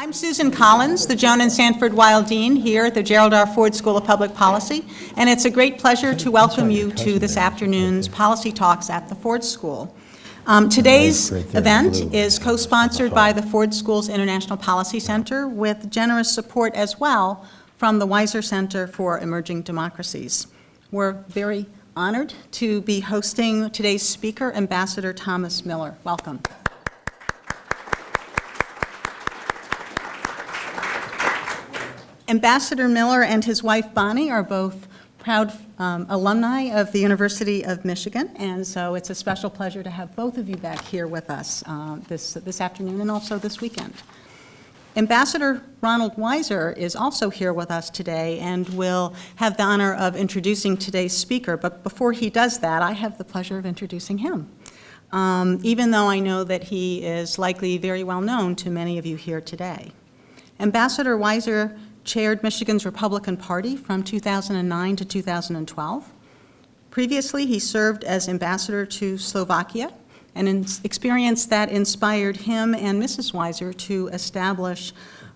I'm Susan Collins, the Joan and Sanford Weill Dean here at the Gerald R. Ford School of Public Policy, and it's a great pleasure to welcome you to this afternoon's Policy Talks at the Ford School. Um, Today's event is co-sponsored by the Ford School's International Policy Center with generous support as well from the Weiser Center for Emerging Democracies. We're very honored to be hosting today's speaker, Ambassador Thomas Miller. Welcome. Ambassador Miller and his wife Bonnie are both proud um, alumni of the University of Michigan, and so it's a special pleasure to have both of you back here with us uh, this, this afternoon and also this weekend. Ambassador Ronald Weiser is also here with us today and will have the honor of introducing today's speaker, but before he does that, I have the pleasure of introducing him. Um, even though I know that he is likely very well known to many of you here today. Ambassador Weiser chaired Michigan's Republican Party from 2009 to 2012. Previously, he served as ambassador to Slovakia, an experience that inspired him and Mrs. Weiser to establish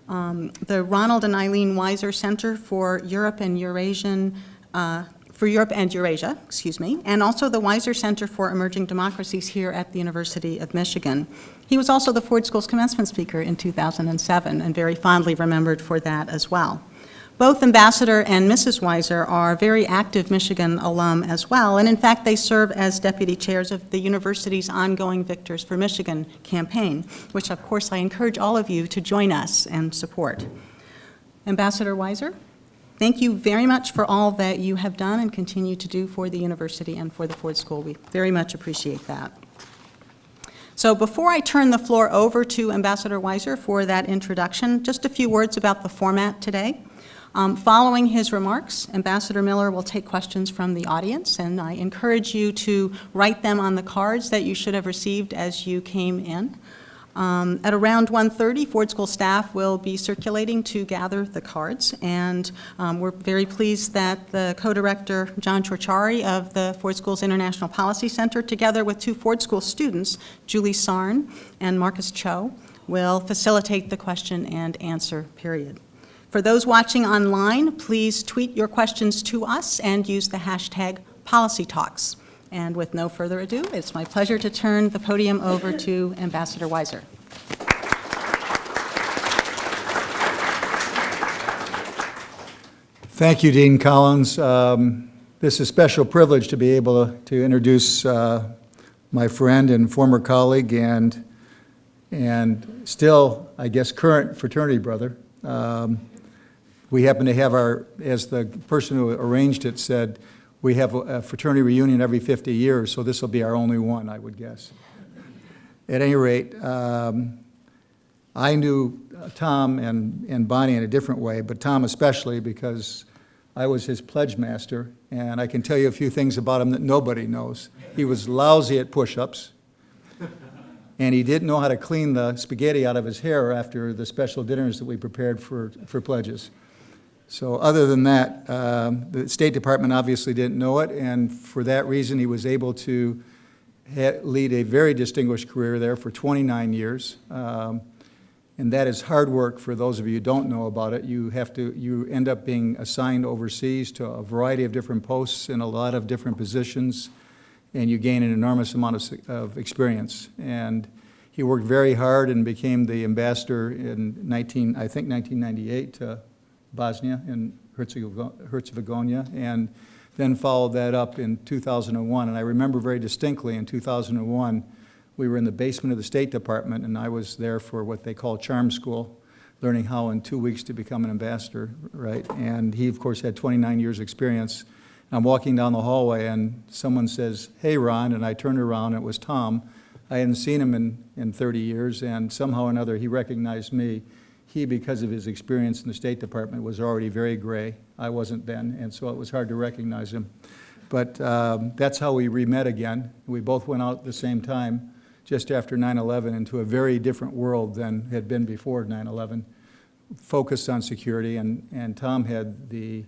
um, the Ronald and Eileen Weiser Center for Europe and Eurasian uh, for Europe and Eurasia, excuse me, and also the Weiser Center for Emerging Democracies here at the University of Michigan. He was also the Ford School's commencement speaker in 2007 and very fondly remembered for that as well. Both Ambassador and Mrs. Weiser are very active Michigan alum as well, and in fact they serve as deputy chairs of the university's ongoing Victors for Michigan campaign, which of course I encourage all of you to join us and support. Ambassador Weiser, thank you very much for all that you have done and continue to do for the university and for the Ford School. We very much appreciate that. So before I turn the floor over to Ambassador Weiser for that introduction, just a few words about the format today. Um, following his remarks, Ambassador Miller will take questions from the audience, and I encourage you to write them on the cards that you should have received as you came in. Um, at around 1.30, Ford School staff will be circulating to gather the cards, and um, we're very pleased that the co-director, John Ciorciari of the Ford School's International Policy Center, together with two Ford School students, Julie Sarn and Marcus Cho, will facilitate the question and answer period. For those watching online, please tweet your questions to us and use the hashtag PolicyTalks. And with no further ado, it's my pleasure to turn the podium over to Ambassador Weiser. Thank you, Dean Collins. Um, this is a special privilege to be able to, introduce uh, my friend and former colleague and, and still, I guess, current fraternity brother. Um, we happen to have our, as the person who arranged it said, we have a fraternity reunion every 50 years, so this will be our only one, I would guess. At any rate, um, I knew Tom and, and Bonnie in a different way, but Tom especially because I was his pledge master, and I can tell you a few things about him that nobody knows. He was lousy at push-ups, and he didn't know how to clean the spaghetti out of his hair after the special dinners that we prepared for, for pledges. So other than that, um, the State Department obviously didn't know it, and for that reason he was able to lead a very distinguished career there for 29 years. Um, and that is hard work for those of you who don't know about it. You have to, you end up being assigned overseas to a variety of different posts in a lot of different positions, and you gain an enormous amount of, of experience. And he worked very hard and became the ambassador in 19, I think 1998 to Bosnia and Herzegovina, and then followed that up in 2001. And I remember very distinctly in 2001, we were in the basement of the State Department, and I was there for what they call charm school, learning how in two weeks to become an ambassador, right? And he, of course, had 29 years experience. I'm walking down the hallway, and someone says, hey, Ron, and I turned around, and it was Tom. I hadn't seen him in, in 30 years, and somehow or another, he recognized me he, because of his experience in the State Department, was already very gray. I wasn't then, and so it was hard to recognize him. But um, that's how we re-met again. We both went out at the same time, just after 9-11, into a very different world than had been before 9-11, focused on security, and, and Tom had the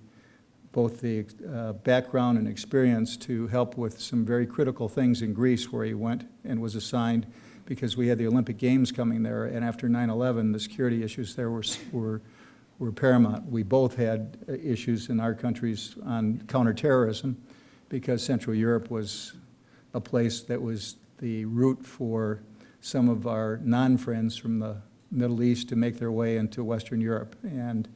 both the uh, background and experience to help with some very critical things in Greece where he went and was assigned because we had the Olympic Games coming there, and after 9/11, the security issues there were, were, were paramount. We both had uh, issues in our countries on counterterrorism, because Central Europe was a place that was the route for some of our non-friends from the Middle East to make their way into Western Europe. And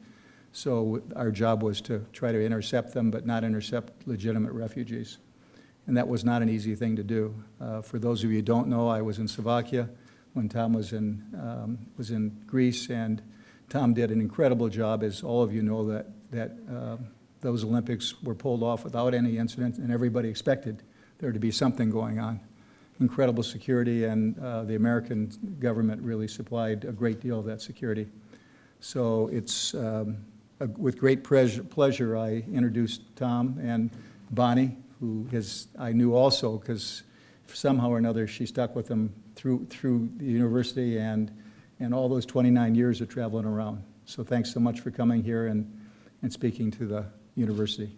so our job was to try to intercept them, but not intercept legitimate refugees. And that was not an easy thing to do. Uh, For those of you who don't know, I was in Slovakia when Tom was in, um, was in Greece, and Tom did an incredible job, as all of you know, that, that um, those Olympics were pulled off without any incident, and everybody expected there to be something going on. Incredible security, and uh, the American government really supplied a great deal of that security. So it's um, a- with great pleasure I introduced Tom and Bonnie, who is, I knew also, because somehow or another, she stuck with them through, through the university and, and all those 29 years of traveling around. So thanks so much for coming here and, and speaking to the university.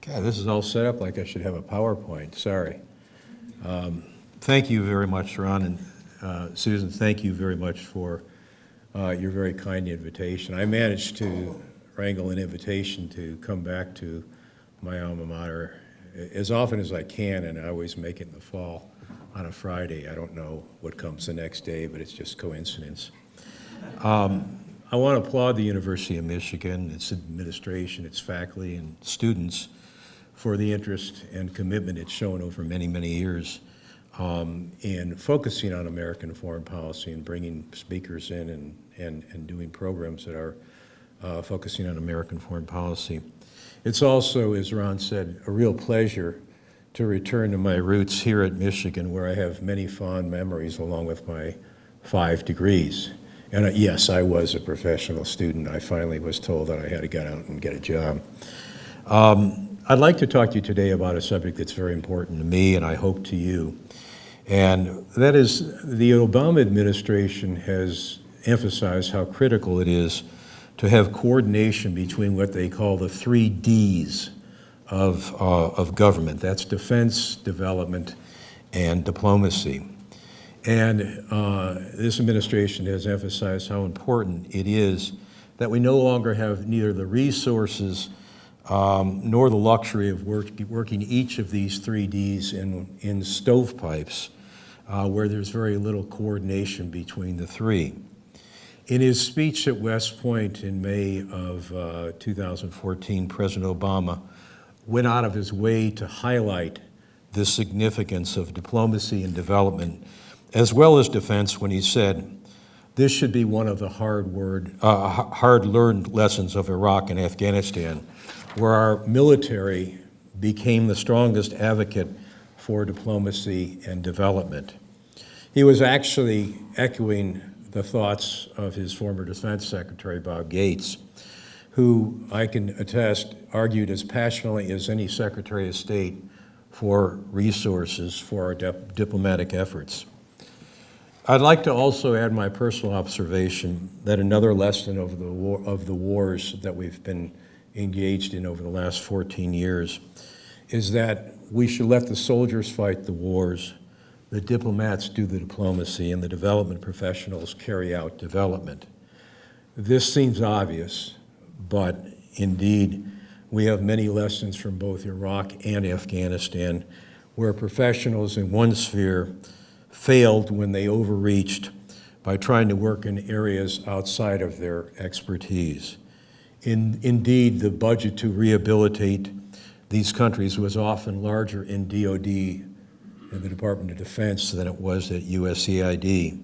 God, this is all set up like I should have a PowerPoint, sorry. Um, Thank you very much, Ron, and uh, Susan, thank you very much for uh, your very kind invitation. I managed to wrangle an invitation to come back to my alma mater as often as I can, and I always make it in the fall on a Friday. I don't know what comes the next day, but it's just coincidence. Um, I want to applaud the University of Michigan, its administration, its faculty, and students for the interest and commitment it's shown over many, many years um, in focusing on American foreign policy and bringing speakers in and, and, and doing programs that are uh, focusing on American foreign policy. It's also, as Ron said, a real pleasure to return to my roots here at Michigan, where I have many fond memories along with my five degrees. And uh, yes, I was a professional student. I finally was told that I had to get out and get a job. Um, I'd like to talk to you today about a subject that's very important to me and I hope to you. And that is the Obama administration has emphasized how critical it is to have coordination between what they call the three Ds of, uh, of government. That's defense, development, and diplomacy. And uh, this administration has emphasized how important it is that we no longer have neither the resources um, nor the luxury of work, working each of these three Ds in, in stovepipes uh, where there's very little coordination between the three. In his speech at West Point in May of uh, 2014, President Obama went out of his way to highlight the significance of diplomacy and development, as well as defense, when he said, this should be one of the hard word, uh, hard-learned lessons of Iraq and Afghanistan, where our military became the strongest advocate for diplomacy and development. He was actually echoing the thoughts of his former defense secretary, Bob Gates, who I can attest argued as passionately as any secretary of state for resources for our dip diplomatic efforts. I'd like to also add my personal observation that another lesson of the, war, of the wars that we've been engaged in over the last 14 years is that we should let the soldiers fight the wars, the diplomats do the diplomacy, and the development professionals carry out development. This seems obvious, but indeed, we have many lessons from both Iraq and Afghanistan where professionals in one sphere failed when they overreached by trying to work in areas outside of their expertise. In, indeed, the budget to rehabilitate these countries was often larger in DOD, in the Department of Defense, than it was at USAID.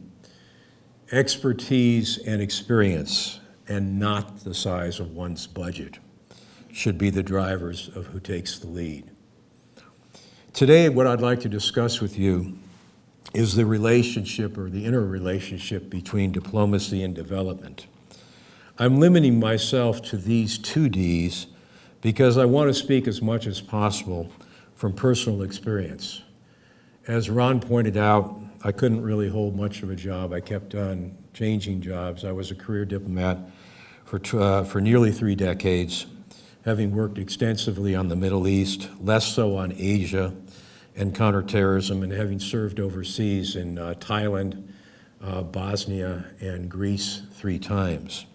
Expertise and experience, and not the size of one's budget, should be the drivers of who takes the lead. Today, what I'd like to discuss with you is the relationship or the interrelationship between diplomacy and development. I'm limiting myself to these two Ds because I want to speak as much as possible from personal experience. As Ron pointed out, I couldn't really hold much of a job. I kept on changing jobs. I was a career diplomat for, uh, for nearly three decades, having worked extensively on the Middle East, less so on Asia and counterterrorism, and having served overseas in uh, Thailand, uh, Bosnia, and Greece three times.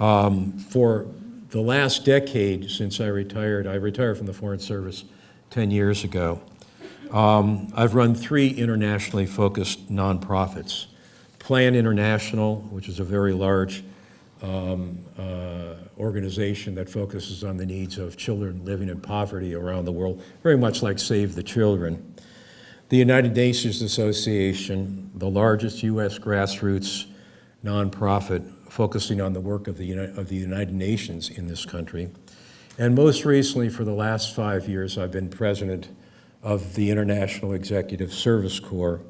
Um, For the last decade since I retired, I retired from the Foreign Service 10 years ago, um, I've run three internationally focused nonprofits. Plan International, which is a very large um, uh, organization that focuses on the needs of children living in poverty around the world, very much like Save the Children. The United Nations Association, the largest U.S. grassroots nonprofit focusing on the work of the, Uni- of the United Nations in this country. And most recently, for the last five years, I've been president of the International Executive Service Corps.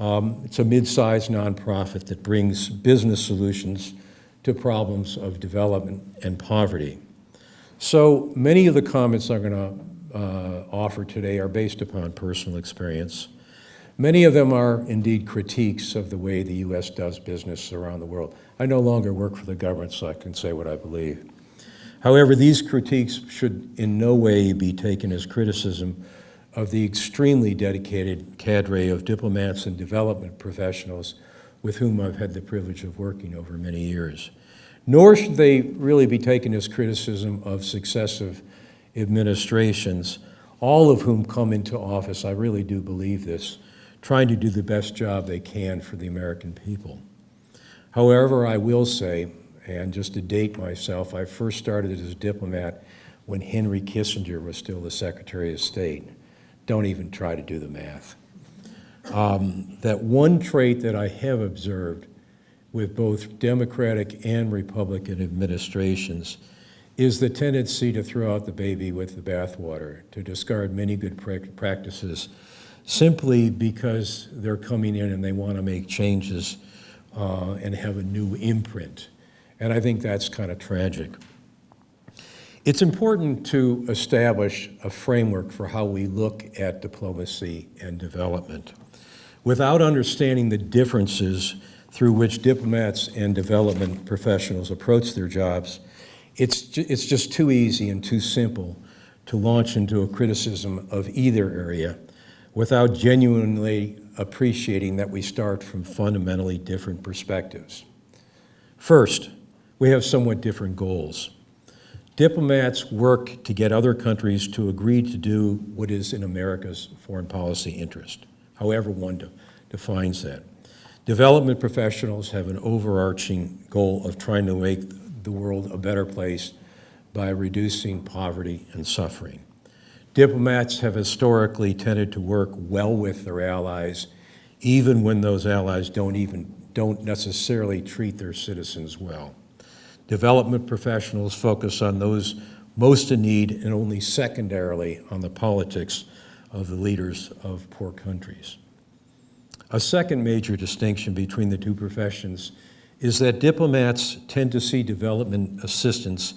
Um, It's a mid-sized nonprofit that brings business solutions to problems of development and poverty. So many of the comments I'm going to offer today are based upon personal experience. Many of them are indeed critiques of the way the U.S. does business around the world. I no longer work for the government, so I can say what I believe. However, these critiques should in no way be taken as criticism of the extremely dedicated cadre of diplomats and development professionals with whom I've had the privilege of working over many years. Nor should they really be taken as criticism of successive administrations, all of whom come into office, I really do believe this, trying to do the best job they can for the American people. However, I will say, and just to date myself, I first started as a diplomat when Henry Kissinger was still the Secretary of State. Don't even try to do the math. Um, that one trait that I have observed with both Democratic and Republican administrations is the tendency to throw out the baby with the bathwater, to discard many good practices simply because they're coming in and they want to make changes uh, and have a new imprint. And I think that's kind of tragic. It's important to establish a framework for how we look at diplomacy and development. Without understanding the differences through which diplomats and development professionals approach their jobs, it's, it's just too easy and too simple to launch into a criticism of either area without genuinely appreciating that we start from fundamentally different perspectives. First, we have somewhat different goals. Diplomats work to get other countries to agree to do what is in America's foreign policy interest, however one de- defines that. Development professionals have an overarching goal of trying to make the world a better place by reducing poverty and suffering. Diplomats have historically tended to work well with their allies, even when those allies don't even, don't necessarily treat their citizens well. Development professionals focus on those most in need and only secondarily on the politics of the leaders of poor countries. A second major distinction between the two professions is that diplomats tend to see development assistance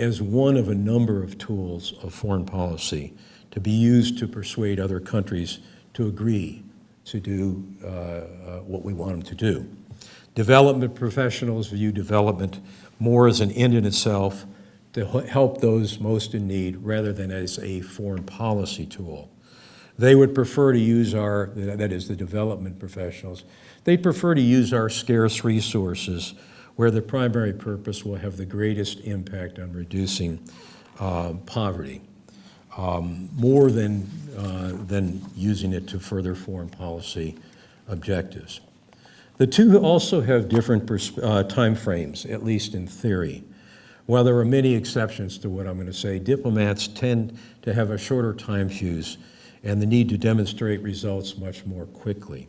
as one of a number of tools of foreign policy to be used to persuade other countries to agree to do uh, uh, what we want them to do. Development professionals view development more as an end in itself to help those most in need rather than as a foreign policy tool. They would prefer to use our, that is, the development professionals, they prefer to use our scarce resources where the primary purpose will have the greatest impact on reducing uh, poverty, um, more than, uh, than using it to further foreign policy objectives. The two also have different uh, timeframes, at least in theory. While there are many exceptions to what I'm going to say, diplomats tend to have a shorter time fuse and the need to demonstrate results much more quickly.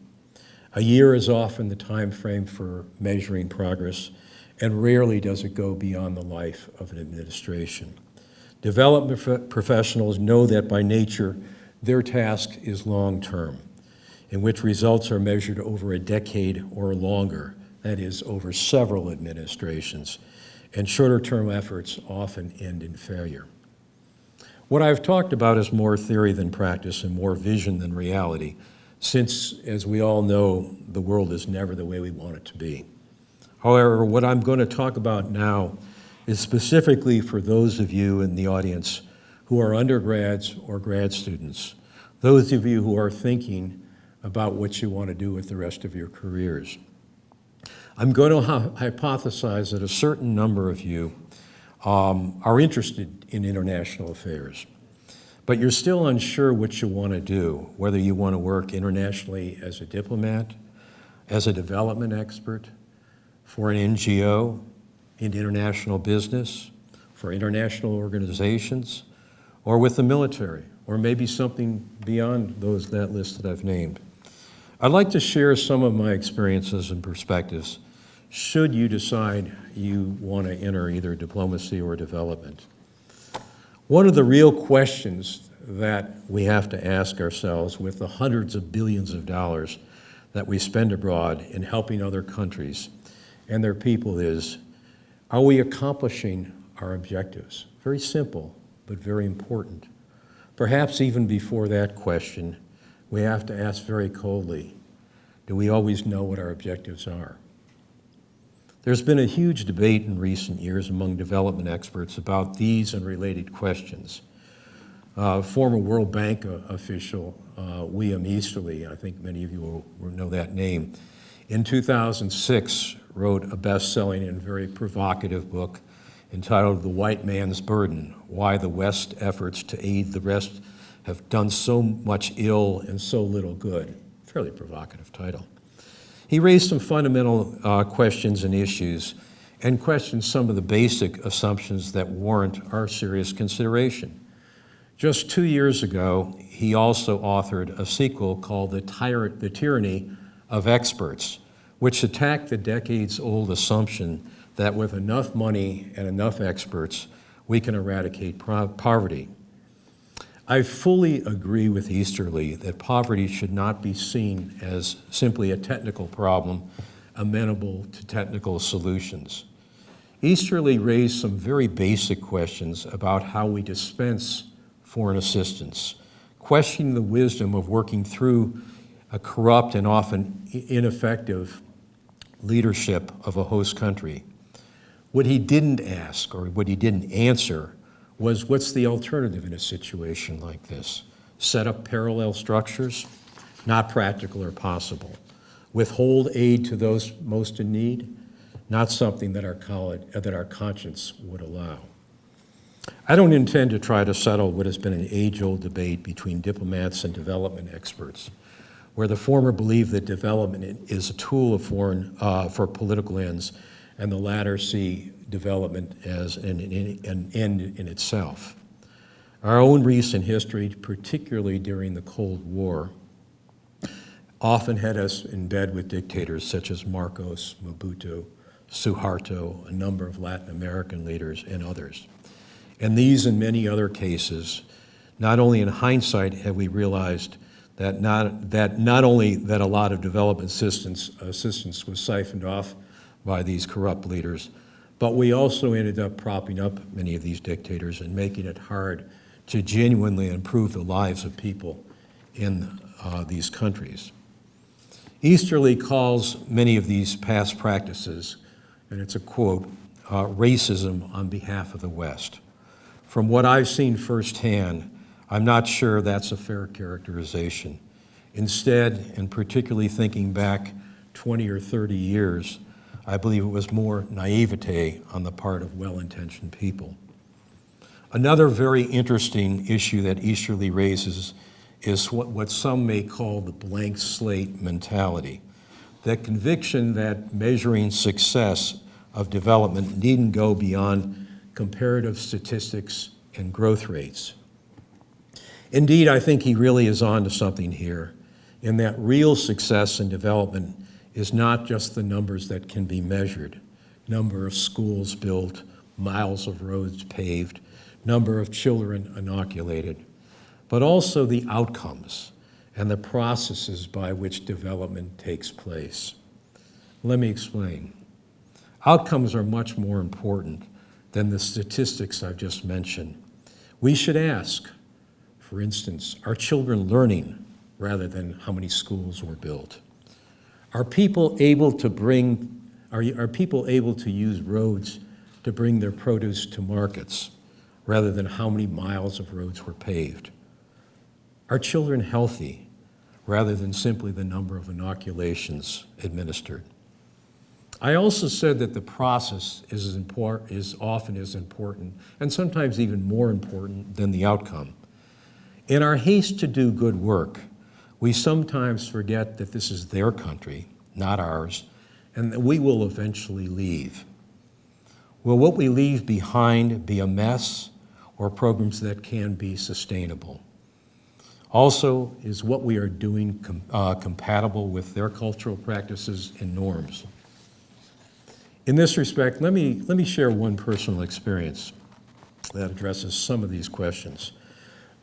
A year is often the time frame for measuring progress, and rarely does it go beyond the life of an administration. Development professionals know that by nature, their task is long-term, in which results are measured over a decade or longer, that is, over several administrations, and shorter-term efforts often end in failure. What I've talked about is more theory than practice and more vision than reality, since, as we all know, the world is never the way we want it to be. However, what I'm going to talk about now is specifically for those of you in the audience who are undergrads or grad students, those of you who are thinking about what you want to do with the rest of your careers. I'm going to hypothesize that a certain number of you um, are interested in international affairs, but you're still unsure what you want to do, whether you want to work internationally as a diplomat, as a development expert, for an NGO, in international business, for international organizations, or with the military, or maybe something beyond those, that list that I've named. I'd like to share some of my experiences and perspectives should you decide you want to enter either diplomacy or development. One of the real questions that we have to ask ourselves with the hundreds of billions of dollars that we spend abroad in helping other countries and their people is, are we accomplishing our objectives? Very simple, but very important. Perhaps even before that question, we have to ask very coldly, do we always know what our objectives are? There's been a huge debate in recent years among development experts about these and related questions. Uh, former World Bank uh, official uh, William Easterly, I think many of you will, will know that name, in 2006 wrote a best-selling and very provocative book entitled The White Man's Burden, Why the West Efforts to Aid the Rest Have Done So Much Ill and So Little Good. Fairly provocative title. He raised some fundamental uh, questions and issues and questioned some of the basic assumptions that warrant our serious consideration. Just two years ago, he also authored a sequel called The, Tyrant, the Tyranny of Experts, which attacked the decades-old assumption that with enough money and enough experts, we can eradicate poverty. I fully agree with Easterly that poverty should not be seen as simply a technical problem amenable to technical solutions. Easterly raised some very basic questions about how we dispense foreign assistance, questioning the wisdom of working through a corrupt and often ineffective leadership of a host country. What he didn't ask or what he didn't answer was what's the alternative in a situation like this? Set up parallel structures? Not practical or possible. Withhold aid to those most in need? Not something that our, college, uh, that our conscience would allow. I don't intend to try to settle what has been an age-old debate between diplomats and development experts, where the former believe that development is a tool of foreign, uh, for political ends, and the latter see development as an, an end in itself. Our own recent history, particularly during the Cold War, often had us in bed with dictators such as Marcos, Mobutu, Suharto, a number of Latin American leaders, and others. And these and many other cases, not only in hindsight have we realized that not, that not only that a lot of development assistance, assistance was siphoned off by these corrupt leaders, but we also ended up propping up many of these dictators and making it hard to genuinely improve the lives of people in uh, these countries. Easterly calls many of these past practices, and it's a quote, uh, racism on behalf of the West. From what I've seen firsthand, I'm not sure that's a fair characterization. Instead, and particularly thinking back 20 or 30 years, I believe it was more naivete on the part of well-intentioned people. Another very interesting issue that Easterly raises is what, what some may call the blank slate mentality. That conviction that measuring success of development needn't go beyond comparative statistics and growth rates. Indeed, I think he really is on to something here in that real success and development is not just the numbers that can be measured, number of schools built, miles of roads paved, number of children inoculated, but also the outcomes and the processes by which development takes place. Let me explain. Outcomes are much more important than the statistics I've just mentioned. We should ask, for instance, are children learning rather than how many schools were built? Are people able to bring Are, are people able to use roads to bring their produce to markets rather than how many miles of roads were paved? Are children healthy rather than simply the number of inoculations administered? I also said that the process is, is often as important, and sometimes even more important than the outcome. In our haste to do good work, we sometimes forget that this is their country, not ours, and that we will eventually leave. Will what we leave behind be a mess or programs that can be sustainable? Also, is what we are doing com- uh, compatible with their cultural practices and norms? In this respect, let me, let me share one personal experience that addresses some of these questions.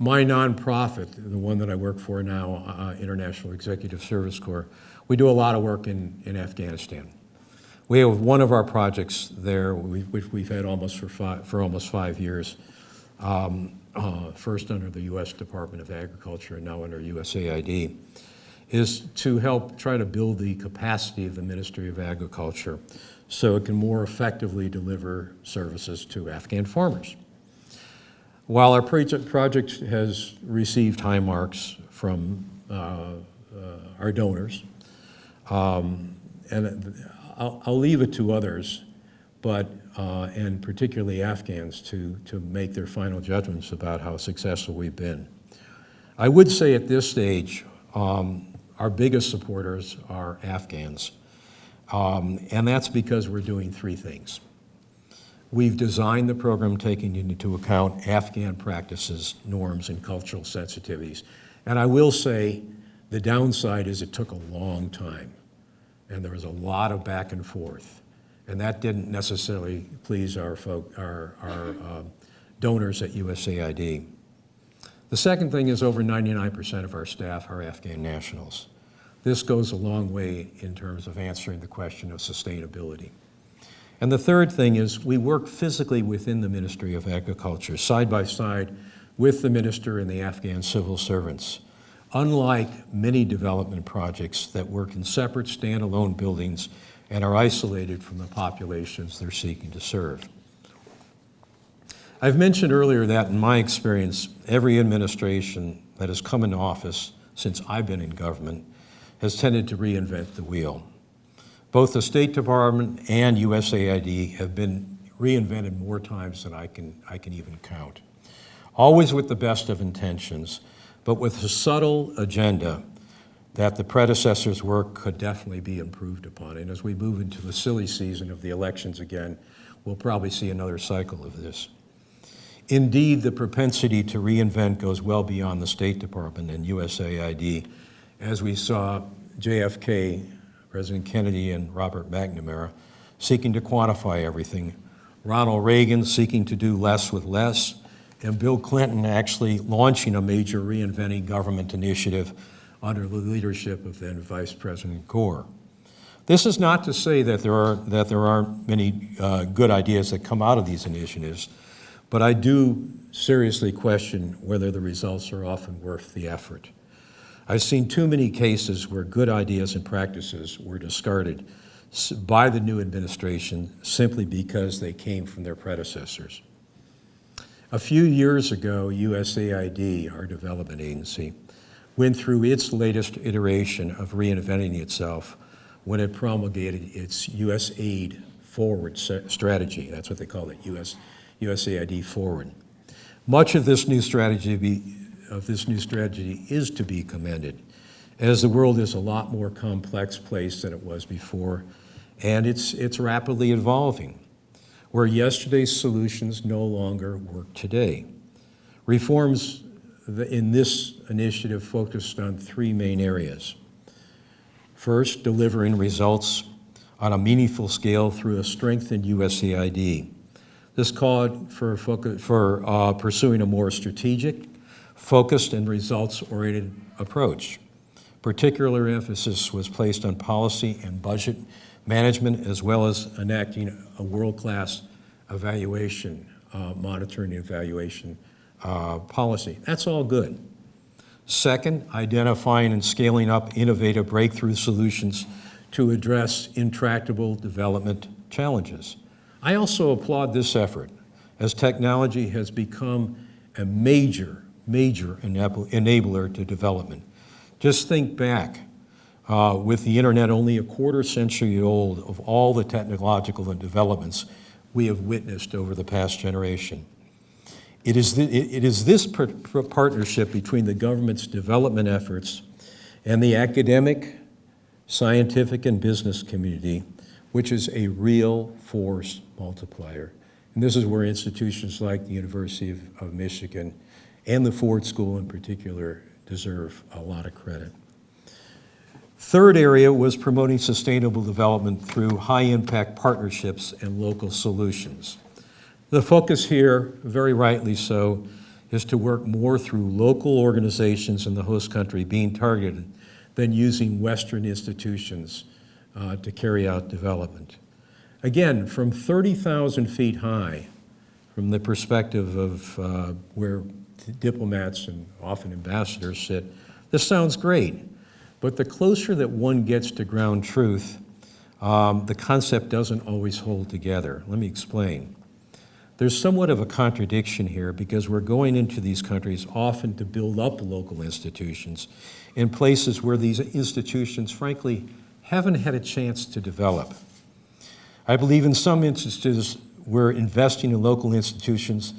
My nonprofit, the one that I work for now, uh, International Executive Service Corps, we do a lot of work in, in Afghanistan. We have one of our projects there, which we've had almost for five, for almost five years, um, uh, first under the U.S. Department of Agriculture and now under USAID, is to help try to build the capacity of the Ministry of Agriculture so it can more effectively deliver services to Afghan farmers. While our project, has received high marks from uh, uh, our donors, um, and I'll, I'll leave it to others, but, uh, and particularly Afghans, to, to make their final judgments about how successful we've been. I would say at this stage, um, our biggest supporters are Afghans. Um, and that's because we're doing three things. We've designed the program taking into account Afghan practices, norms, and cultural sensitivities. And I will say, the downside is it took a long time, and there was a lot of back and forth. And that didn't necessarily please our, folk, our, our uh, donors at USAID. The second thing is over 99% of our staff are Afghan nationals. This goes a long way in terms of answering the question of sustainability. And the third thing is we work physically within the Ministry of Agriculture, side by side with the minister and the Afghan civil servants. Unlike many development projects that work in separate standalone buildings and are isolated from the populations they're seeking to serve. I've mentioned earlier that in my experience, every administration that has come into office since I've been in government has tended to reinvent the wheel. Both the State Department and USAID have been reinvented more times than I can, I can even count. Always with the best of intentions, but with a subtle agenda that the predecessors' work could definitely be improved upon. And as we move into the silly season of the elections again, we'll probably see another cycle of this. Indeed, the propensity to reinvent goes well beyond the State Department and USAID, as we saw JFK, President Kennedy, and Robert McNamara seeking to quantify everything, Ronald Reagan seeking to do less with less, and Bill Clinton actually launching a major reinventing government initiative under the leadership of then Vice President Gore. This is not to say that there, are, that there aren't many uh, good ideas that come out of these initiatives, but I do seriously question whether the results are often worth the effort. I've seen too many cases where good ideas and practices were discarded by the new administration simply because they came from their predecessors. A few years ago, USAID, our development agency, went through its latest iteration of reinventing itself when it promulgated its USAID Forward strategy. That's what they call it, US, USAID Forward. Much of this new strategy of this new strategy is to be commended, as the world is a lot more complex place than it was before, and it's, it's rapidly evolving, where yesterday's solutions no longer work today. Reforms in this initiative focused on three main areas. First, delivering results on a meaningful scale through a strengthened USAID. This called for, for uh, pursuing a more strategic, focused, and results-oriented approach. Particular emphasis was placed on policy and budget management, as well as enacting a world-class evaluation, uh, monitoring and evaluation uh, policy. That's all good. Second, identifying and scaling up innovative breakthrough solutions to address intractable development challenges. I also applaud this effort, as technology has become a major, major enabler to development. Just think back, uh, with the internet only a quarter century old, of all the technological developments we have witnessed over the past generation. It is, the, it is this par- par- partnership between the government's development efforts and the academic, scientific, and business community which is a real force multiplier. And this is where institutions like the University of, of Michigan and the Ford School in particular deserve a lot of credit. Third area was promoting sustainable development through high-impact partnerships and local solutions. The focus here, very rightly so, is to work more through local organizations in the host country being targeted than using Western institutions uh, to carry out development. Again, from 30,000 feet high, from the perspective of uh, where diplomats and often ambassadors sit, this sounds great. But the closer that one gets to ground truth, um, the concept doesn't always hold together. Let me explain. There's somewhat of a contradiction here because we're going into these countries often to build up local institutions in places where these institutions, frankly, haven't had a chance to develop. I believe in some instances we're investing in local institutions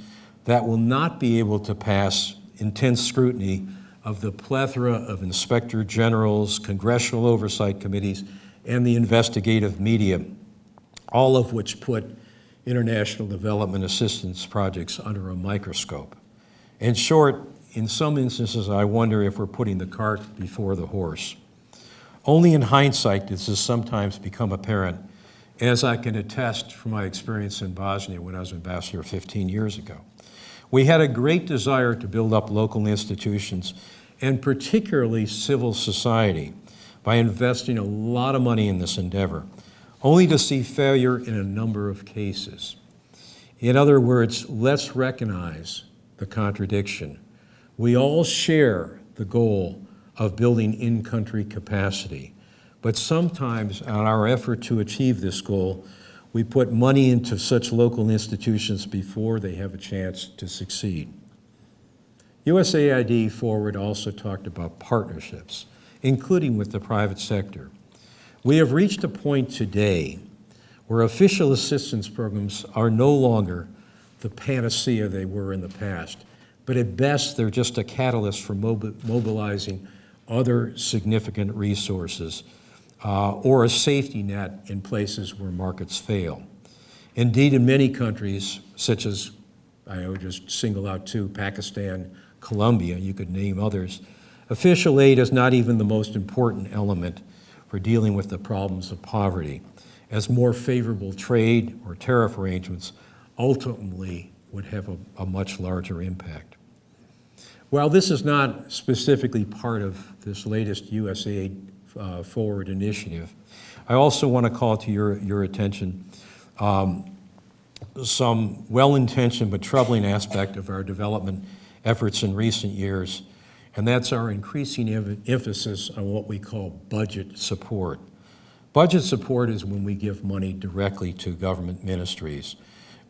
that will not be able to pass intense scrutiny of the plethora of inspector generals, congressional oversight committees, and the investigative media, all of which put international development assistance projects under a microscope. In short, in some instances, I wonder if we're putting the cart before the horse. Only in hindsight does this sometimes become apparent, as I can attest from my experience in Bosnia when I was ambassador 15 years ago. We had a great desire to build up local institutions, and particularly civil society, by investing a lot of money in this endeavor, only to see failure in a number of cases. In other words, let's recognize the contradiction. We all share the goal of building in-country capacity. But sometimes on our effort to achieve this goal, we put money into such local institutions before they have a chance to succeed. USAID Forward also talked about partnerships, including with the private sector. We have reached a point today where official assistance programs are no longer the panacea they were in the past, but at best they're just a catalyst for mobi mobilizing other significant resources uh, or a safety net in places where markets fail. Indeed, in many countries, such as I would just single out two, Pakistan, Colombia, you could name others, official aid is not even the most important element for dealing with the problems of poverty, as more favorable trade or tariff arrangements ultimately would have a, a much larger impact. While this is not specifically part of this latest USAID uh, Forward initiative, I also want to call to your, your attention um, some well-intentioned but troubling aspect of our development efforts in recent years, and that's our increasing em emphasis on what we call budget support. Budget support is when we give money directly to government ministries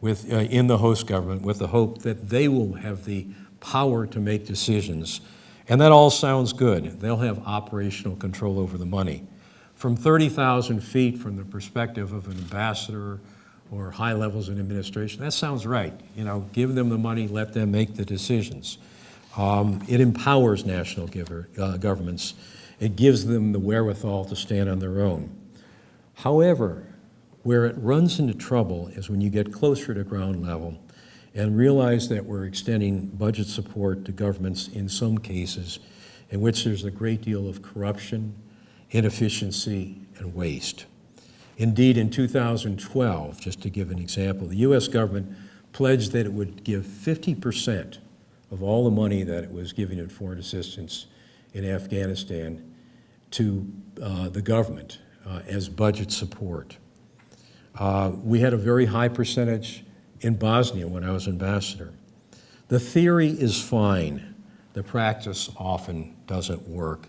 with, uh, in the host government with the hope that they will have the power to make decisions. And that all sounds good. They'll have operational control over the money. From 30,000 feet from the perspective of an ambassador or high levels in administration, that sounds right. You know, give them the money, let them make the decisions. Um, it empowers national giver, uh, governments. It gives them the wherewithal to stand on their own. However, where it runs into trouble is when you get closer to ground level and realize that we're extending budget support to governments in some cases in which there's a great deal of corruption, inefficiency, and waste. Indeed, in 2012, just to give an example, the U.S. government pledged that it would give 50% of all the money that it was giving in foreign assistance in Afghanistan to uh, the government uh, as budget support. Uh, we had a very high percentage in Bosnia when I was ambassador. The theory is fine. The practice often doesn't work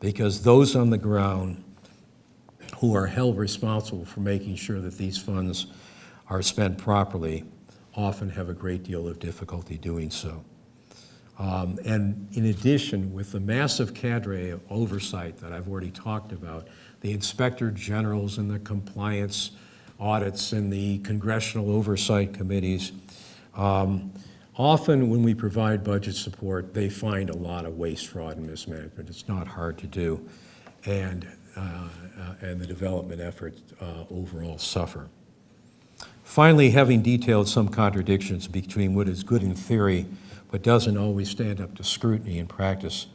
because those on the ground who are held responsible for making sure that these funds are spent properly often have a great deal of difficulty doing so. Um, And in addition, with the massive cadre of oversight that I've already talked about, the inspector generals and the compliance audits and the congressional oversight committees, um, often when we provide budget support, they find a lot of waste, fraud, and mismanagement. It's not hard to do. And, uh, uh, and the development efforts uh, overall suffer. Finally, having detailed some contradictions between what is good in theory but doesn't always stand up to scrutiny in practice,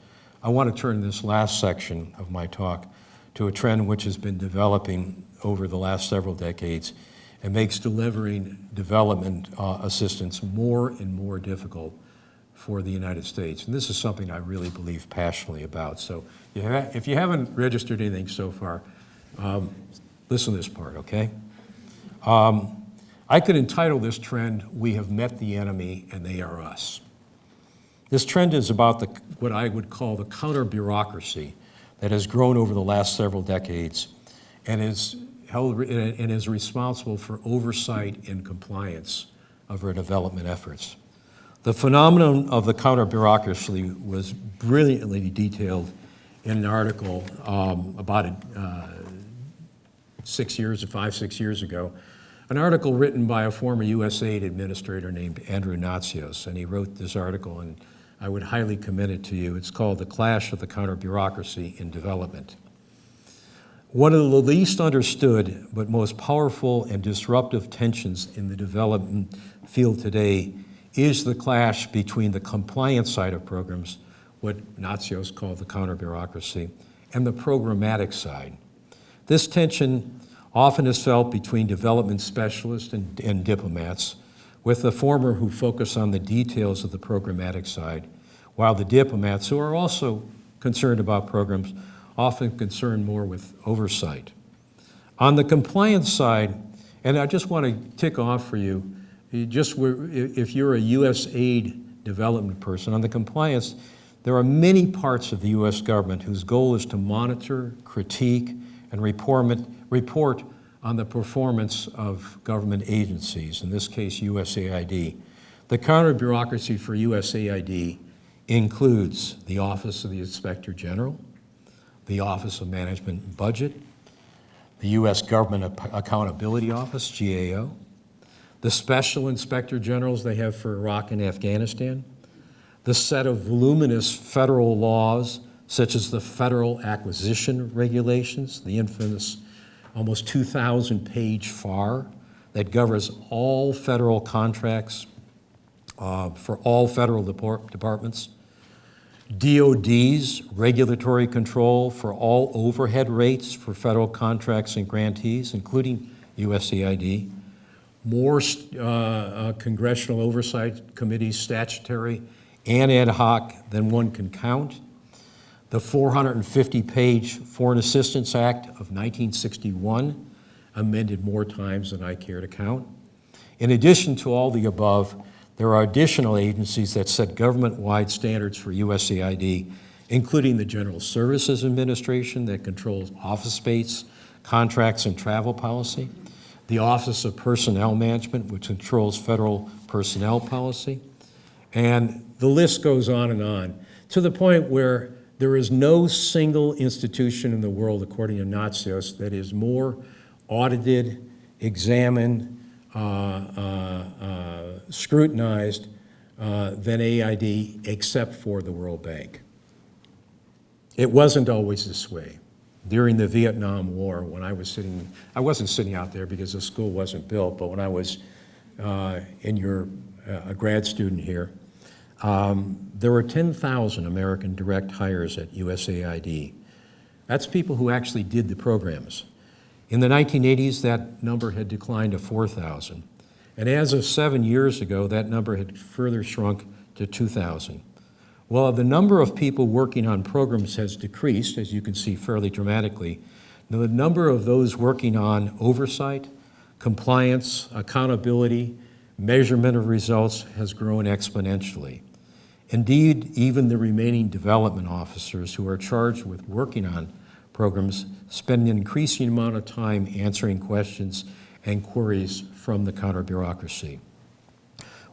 I want to turn this last section of my talk to a trend which has been developing over the last several decades and makes delivering development uh, assistance more and more difficult for the United States. And this is something I really believe passionately about. So you ha- if you haven't registered anything so far, um, listen to this part, okay? Um, I could entitle this trend, We Have Met the Enemy and They Are Us. This trend is about the, what I would call the counter-bureaucracy that has grown over the last several decades and is held, and is responsible for oversight and compliance of our development efforts. The phenomenon of the counter-bureaucracy was brilliantly detailed in an article um, about uh, six years, five, six years ago, an article written by a former USAID administrator named Andrew Natsios, and he wrote this article, and I would highly commend it to you. It's called The Clash of the Counter-Bureaucracy in Development. One of the least understood but most powerful and disruptive tensions in the development field today is the clash between the compliance side of programs, what Natsios called the counter-bureaucracy, and the programmatic side. This tension often is felt between development specialists and, and diplomats, with the former who focus on the details of the programmatic side, while the diplomats, who are also concerned about programs, often concerned more with oversight. On the compliance side, and I just want to tick off for you, just if you're a U.S. aid development person, on the compliance, there are many parts of the U.S. government whose goal is to monitor, critique, and report, report on the performance of government agencies, in this case USAID. The counter-bureaucracy for USAID includes the Office of the Inspector General, the Office of Management and Budget, the U.S. Government Accountability Office, GAO, the Special Inspector Generals they have for Iraq and Afghanistan, the set of voluminous federal laws such as the Federal Acquisition Regulations, the infamous almost 2,000-page FAR that governs all federal contracts uh, for all federal depart- departments, DOD's regulatory control for all overhead rates for federal contracts and grantees, including USAID, more uh, uh, congressional oversight committees, statutory and ad hoc, than one can count. The 450-page Foreign Assistance Act of 1961, amended more times than I care to count. In addition to all the above, there are additional agencies that set government-wide standards for USAID, including the General Services Administration that controls office space, contracts, and travel policy, the Office of Personnel Management, which controls federal personnel policy, and the list goes on and on, to the point where there is no single institution in the world, according to Natsios, that is more audited, examined, uh, uh, uh, scrutinized uh, than AID, except for the World Bank. It wasn't always this way. During the Vietnam War, when I was sitting, I wasn't sitting out there because the school wasn't built, but when I was uh, in your, uh, a grad student here, um, there were 10,000 American direct hires at USAID. That's people who actually did the programs. In the 1980s, that number had declined to 4,000. And as of seven years ago, that number had further shrunk to 2,000. Well, the number of people working on programs has decreased, as you can see fairly dramatically. The number of those working on oversight, compliance, accountability, measurement of results has grown exponentially. Indeed, even the remaining development officers who are charged with working on programs spend an increasing amount of time answering questions and queries from the counter-bureaucracy.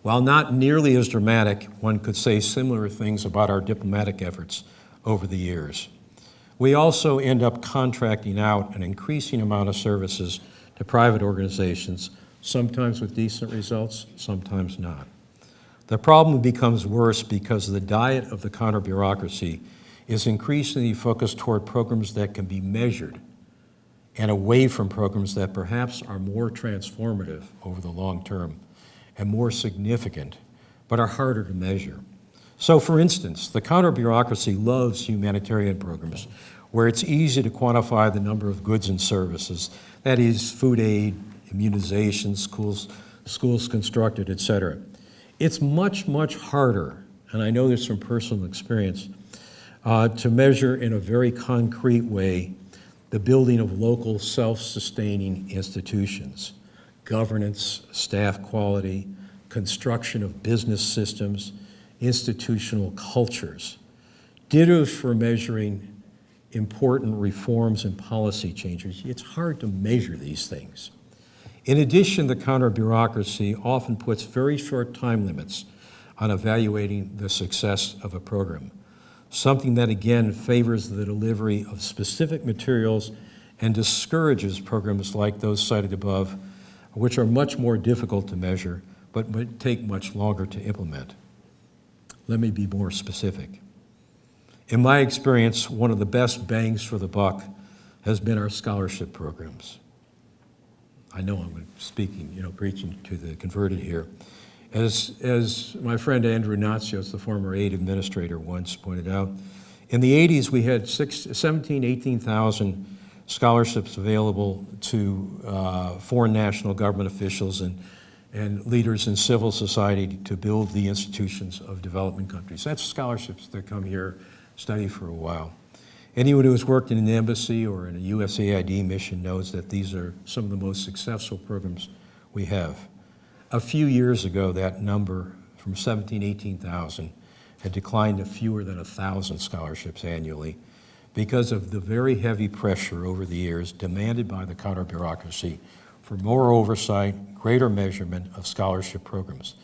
While not nearly as dramatic, one could say similar things about our diplomatic efforts over the years. We also end up contracting out an increasing amount of services to private organizations, sometimes with decent results, sometimes not. The problem becomes worse because the diet of the counter-bureaucracy is increasingly focused toward programs that can be measured and away from programs that perhaps are more transformative over the long term and more significant, but are harder to measure. So for instance, the counter-bureaucracy loves humanitarian programs where it's easy to quantify the number of goods and services, that is, food aid, immunizations, schools, schools constructed, et cetera. It's much, much harder, and I know this from personal experience, uh, to measure in a very concrete way the building of local self-sustaining institutions, governance, staff quality, construction of business systems, institutional cultures. Ditto for measuring important reforms and policy changes. It's hard to measure these things. In addition, the counter-bureaucracy often puts very short time limits on evaluating the success of a program, something that again favors the delivery of specific materials and discourages programs like those cited above, which are much more difficult to measure, but would take much longer to implement. Let me be more specific. In my experience, one of the best bangs for the buck has been our scholarship programs. I know I'm speaking, you know, preaching to the converted here. As, as my friend Andrew Natsios, the former aid administrator, once pointed out, in the 80s we had six, 17, 18,000 scholarships available to uh, foreign national government officials and, and leaders in civil society to build the institutions of development countries. That's scholarships that come here, study for a while. Anyone who has worked in an embassy or in a USAID mission knows that these are some of the most successful programs we have. A few years ago, that number from 17, 18,000 had declined to fewer than 1,000 scholarships annually because of the very heavy pressure over the years demanded by the counter-bureaucracy for more oversight, greater measurement of scholarship programs.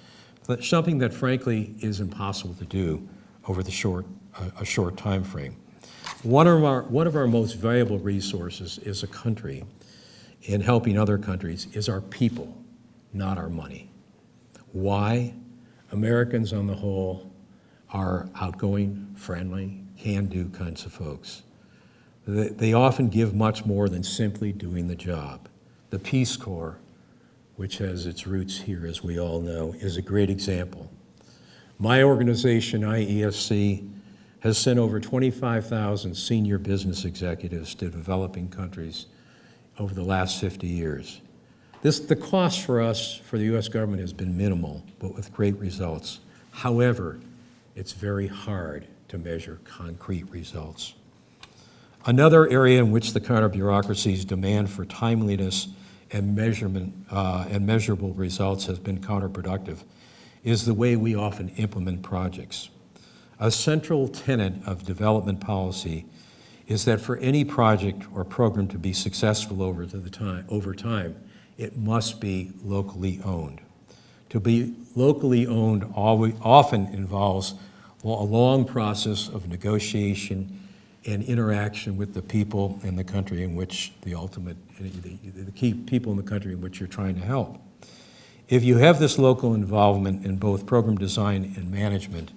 That's something that frankly is impossible to do over the short, uh, a short time frame. One of, our, one of our most valuable resources as a country in helping other countries is our people, not our money. Why? Americans on the whole are outgoing, friendly, can-do kinds of folks. They, they often give much more than simply doing the job. The Peace Corps, which has its roots here, as we all know, is a great example. My organization, IESC, has sent over 25,000 senior business executives to developing countries over the last 50 years. This, the cost for us, for the U.S. government, has been minimal, but with great results. However, it's very hard to measure concrete results. Another area in which the counter-bureaucracy's demand for timeliness and measurement uh, and measurable results has been counterproductive is the way we often implement projects. A central tenet of development policy is that for any project or program to be successful over, the time, over time, it must be locally owned. To be locally owned always, often involves a long process of negotiation and interaction with the people in the country in which the ultimate, the, the key people in the country in which you're trying to help. If you have this local involvement in both program design and management,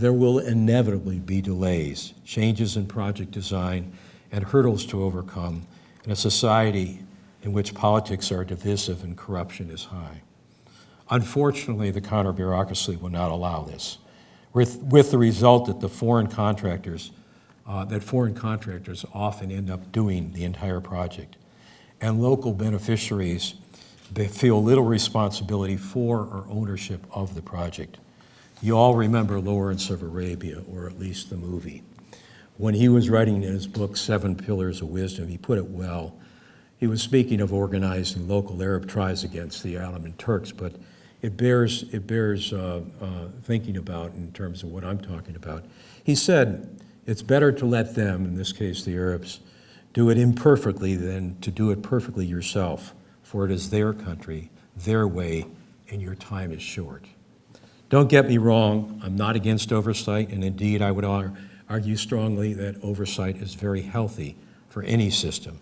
there will inevitably be delays, changes in project design, and hurdles to overcome in a society in which politics are divisive and corruption is high. Unfortunately, the counter-bureaucracy will not allow this, with, with the result that the foreign contractors, uh, that foreign contractors often end up doing the entire project. And local beneficiaries, feel little responsibility for or ownership of the project. You all remember Lawrence of Arabia, or at least the movie. When he was writing in his book, Seven Pillars of Wisdom, he put it well. He was speaking of organizing local Arab tribes against the Ottoman Turks, but it bears, it bears uh, uh, thinking about in terms of what I'm talking about. He said, it's better to let them, in this case the Arabs, do it imperfectly than to do it perfectly yourself, for it is their country, their way, and your time is short. Don't get me wrong, I'm not against oversight, and indeed, I would argue strongly that oversight is very healthy for any system.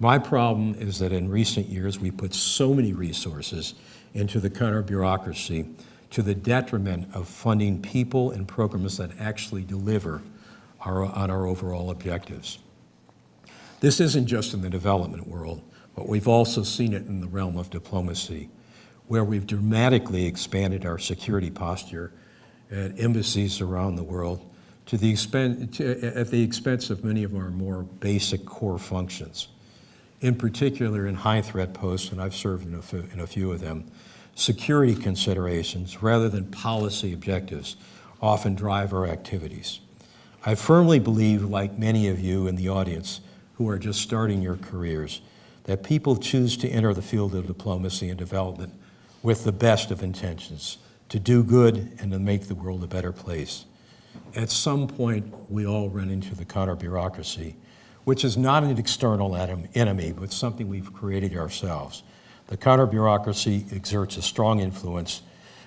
My problem is that in recent years, we put so many resources into the counter bureaucracy to the detriment of funding people and programs that actually deliver our, on our overall objectives. This isn't just in the development world, but we've also seen it in the realm of diplomacy, where we've dramatically expanded our security posture at embassies around the world to the expen- to, at the expense of many of our more basic core functions. In particular, in high-threat posts, and I've served in a, few, in a few of them, security considerations rather than policy objectives often drive our activities. I firmly believe, like many of you in the audience who are just starting your careers, that people choose to enter the field of diplomacy and development with the best of intentions, to do good and to make the world a better place. At some point, we all run into the counter bureaucracy, which is not an external enemy, but something we've created ourselves. The counter bureaucracy exerts a strong influence,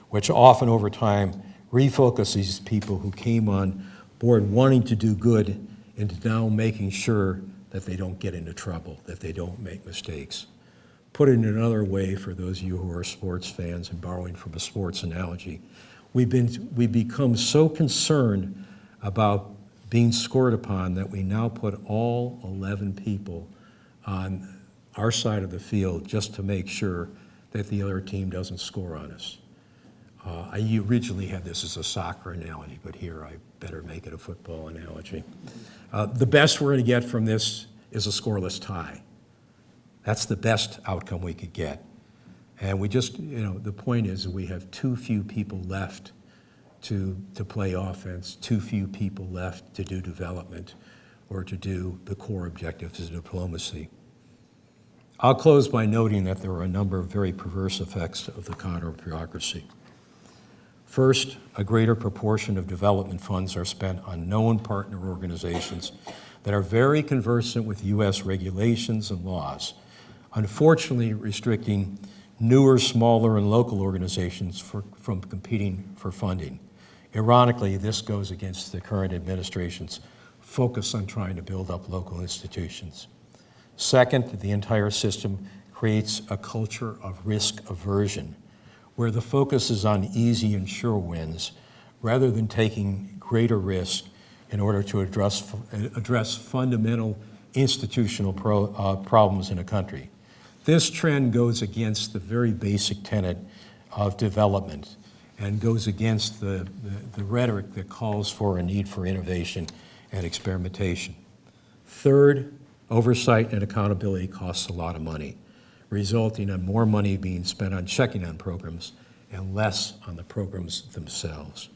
which often over time refocuses people who came on board wanting to do good into now making sure that they don't get into trouble, that they don't make mistakes. Put it in another way for those of you who are sports fans and borrowing from a sports analogy, we've been, we've become so concerned about being scored upon that we now put all 11 people on our side of the field just to make sure that the other team doesn't score on us. Uh, I originally had this as a soccer analogy, but here I better make it a football analogy. Uh, the best we're going to get from this is a scoreless tie. That's the best outcome we could get. And we just, you know, the point is we have too few people left to, to play offense, too few people left to do development or to do the core objectives of diplomacy. I'll close by noting that there are a number of very perverse effects of the counter bureaucracy. First, a greater proportion of development funds are spent on known partner organizations that are very conversant with U.S. regulations and laws, unfortunately restricting newer, smaller, and local organizations for, from competing for funding. Ironically, this goes against the current administration's focus on trying to build up local institutions. Second, the entire system creates a culture of risk aversion, where the focus is on easy and sure wins, rather than taking greater risk in order to address, address fundamental institutional pro, uh, problems in a country. This trend goes against the very basic tenet of development and goes against the, the, the rhetoric that calls for a need for innovation and experimentation. Third, oversight and accountability costs a lot of money, resulting in more money being spent on checking on programs and less on the programs themselves.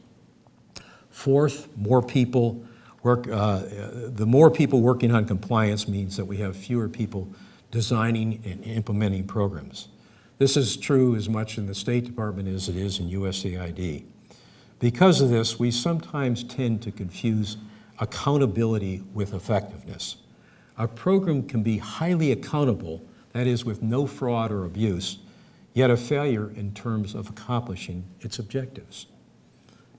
Fourth, more people work, uh, the more people working on compliance means that we have fewer people designing and implementing programs. This is true as much in the State Department as it is in USAID. Because of this, we sometimes tend to confuse accountability with effectiveness. A program can be highly accountable, that is, with no fraud or abuse, yet a failure in terms of accomplishing its objectives.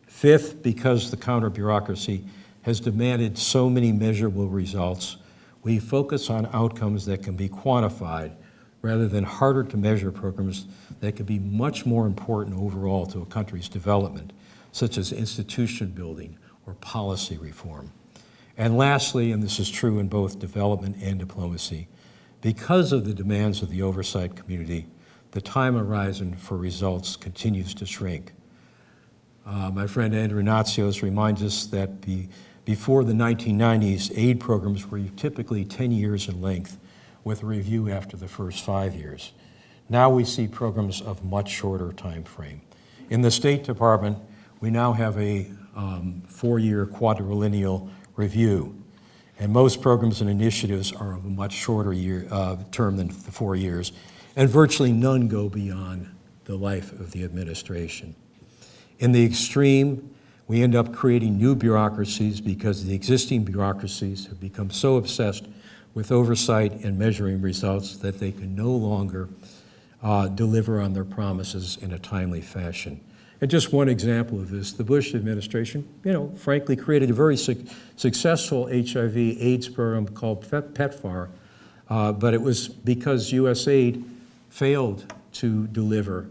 Fifth, because the counter bureaucracy has demanded so many measurable results, we focus on outcomes that can be quantified rather than harder to measure programs that could be much more important overall to a country's development, such as institution building or policy reform. And lastly, and this is true in both development and diplomacy, because of the demands of the oversight community, the time horizon for results continues to shrink. Uh, my friend Andrew Natsios reminds us that the, before the 1990s, aid programs were typically 10 years in length, with a review after the first five years. Now we see programs of much shorter time frame. In the State Department, we now have a um, four-year quadrennial review, and most programs and initiatives are of a much shorter year, uh, term than the four years, and virtually none go beyond the life of the administration. In the extreme, we end up creating new bureaucracies because the existing bureaucracies have become so obsessed with oversight and measuring results that they can no longer uh, deliver on their promises in a timely fashion. And just one example of this, the Bush administration, you know, frankly created a very suc- successful HIV AIDS program called PEPFAR, uh, but it was because USAID failed to deliver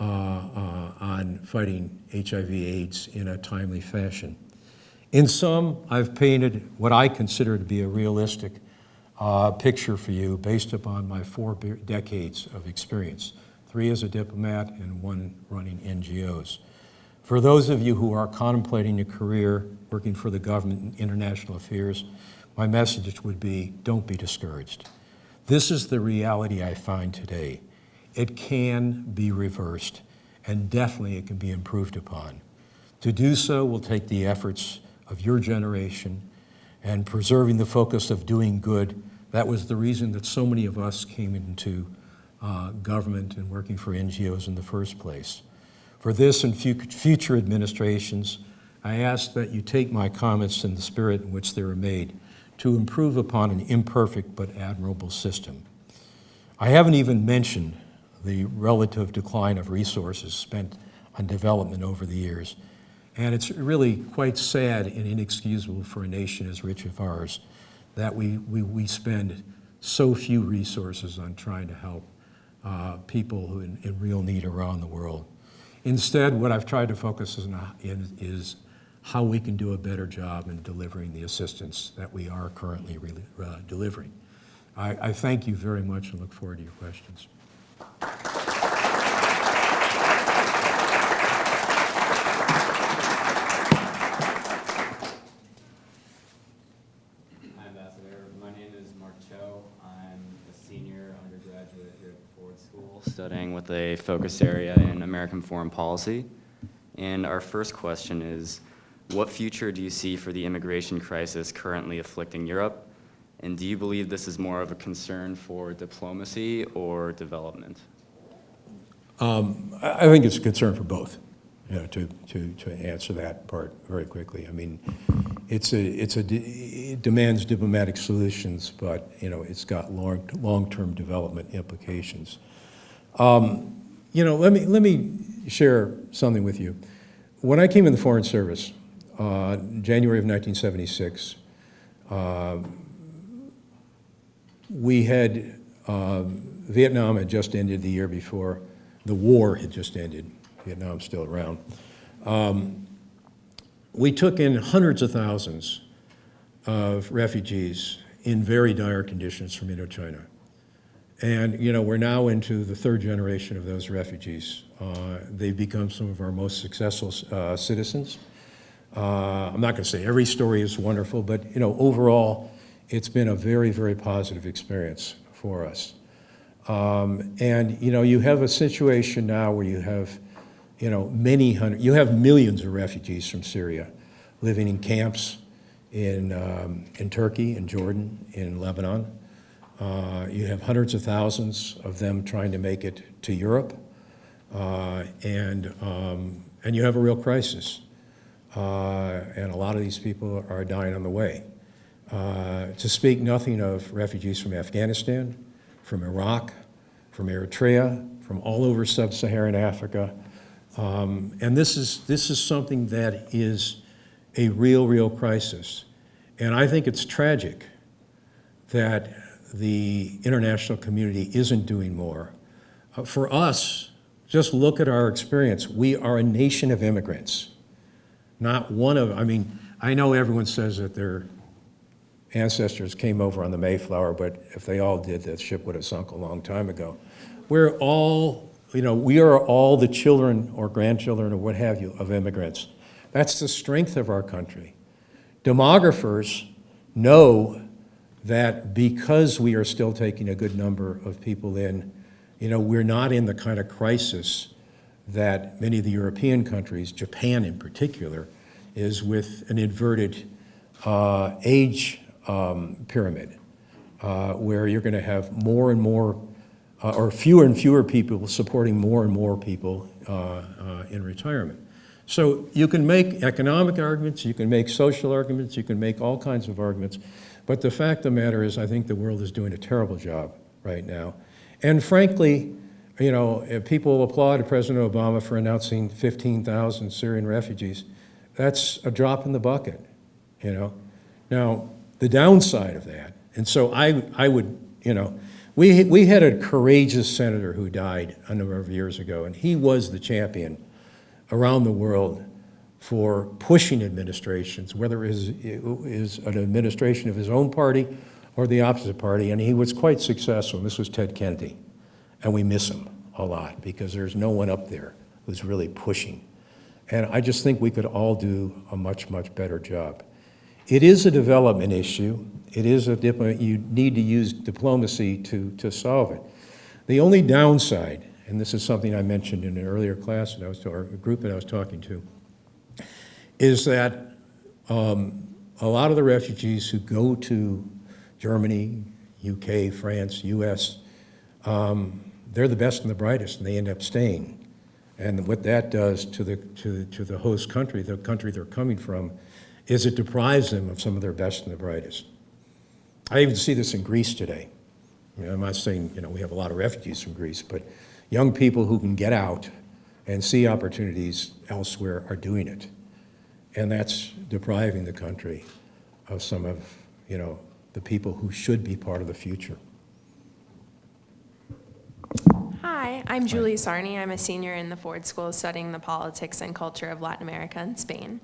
uh, uh, on fighting HIV AIDS in a timely fashion. In sum, I've painted what I consider to be a realistic uh, picture for you based upon my four decades of experience, three as a diplomat and one running NGOs. For those of you who are contemplating a career working for the government in international affairs, my message would be, don't be discouraged. This is the reality I find today. It can be reversed, and definitely it can be improved upon. To do so will take the efforts of your generation and preserving the focus of doing good. That was the reason that so many of us came into uh, government and working for NGOs in the first place. For this and future administrations, I ask that you take my comments in the spirit in which they were made to improve upon an imperfect but admirable system. I haven't even mentioned the relative decline of resources spent on development over the years. And it's really quite sad and inexcusable for a nation as rich as ours that we, we, we spend so few resources on trying to help uh, people who in, in real need around the world. Instead, what I've tried to focus on in, is how we can do a better job in delivering the assistance that we are currently really, uh, delivering. I, I thank you very much and look forward to your questions. Studying with a focus area in American foreign policy. And our first question is, what future do you see for the immigration crisis currently afflicting Europe? And do you believe this is more of a concern for diplomacy or development? Um, I think it's a concern for both, you know, to, to, to answer that part very quickly. I mean, it's a, it's a, it demands diplomatic solutions, but, you know, it's got long, long-term development implications. Um, You know, let me, let me share something with you. When I came in the Foreign Service, uh, January of 1976, uh, we had, um, Vietnam had just ended the year before, the war had just ended, Vietnam's still around. Um, We took in hundreds of thousands of refugees in very dire conditions from Indochina. And, you know, we're now into the third generation of those refugees. Uh, They've become some of our most successful uh, citizens. Uh, I'm not going to say every story is wonderful, but, you know, overall, it's been a very, very positive experience for us. Um, And, you know, you have a situation now where you have, you know, many hundred, you have millions of refugees from Syria living in camps in, um, in Turkey, in Jordan, in Lebanon. Uh, You have hundreds of thousands of them trying to make it to Europe. Uh, And, um, and you have a real crisis. Uh, And a lot of these people are dying on the way. Uh, To speak nothing of refugees from Afghanistan, from Iraq, from Eritrea, from all over sub-Saharan Africa. Um, And this is, this is something that is a real, real crisis. And I think it's tragic that the international community isn't doing more. Uh, For us, just look at our experience. We are a nation of immigrants. Not one of, I mean, I know everyone says that their ancestors came over on the Mayflower, but if they all did, that ship would have sunk a long time ago. We're all, you know, we are all the children or grandchildren or what have you of immigrants. That's the strength of our country. Demographers know that because we are still taking a good number of people in, you know, we're not in the kind of crisis that many of the European countries, Japan in particular, is with an inverted uh, age um, pyramid, uh, where you're going to have more and more, uh, or fewer and fewer people supporting more and more people uh, uh, in retirement. So you can make economic arguments, you can make social arguments, you can make all kinds of arguments, but the fact of the matter is, I think the world is doing a terrible job right now. And frankly, you know, if people applaud President Obama for announcing 15,000 Syrian refugees. That's a drop in the bucket, you know? Now, the downside of that, and so I, I would, you know, we, we had a courageous senator who died a number of years ago, and he was the champion around the world for pushing administrations, whether it is, is an administration of his own party or the opposite party, and he was quite successful. This was Ted Kennedy, and we miss him a lot because there's no one up there who's really pushing. And I just think we could all do a much, much better job. It is a development issue. It is a, you need to use diplomacy to, to solve it. The only downside, and this is something I mentioned in an earlier class that I was, or a group that I was talking to, is that um, a lot of the refugees who go to Germany, UK, France, US, um, they're the best and the brightest, and they end up staying. And what that does to the, to, to the host country, the country they're coming from, is it deprives them of some of their best and the brightest. I even see this in Greece today. I'm not saying, you know, we have a lot of refugees from Greece, but young people who can get out and see opportunities elsewhere are doing it. And that's depriving the country of some of, you know, the people who should be part of the future. Hi, I'm Julie Sarney. I'm a senior in the Ford School studying the politics and culture of Latin America and Spain.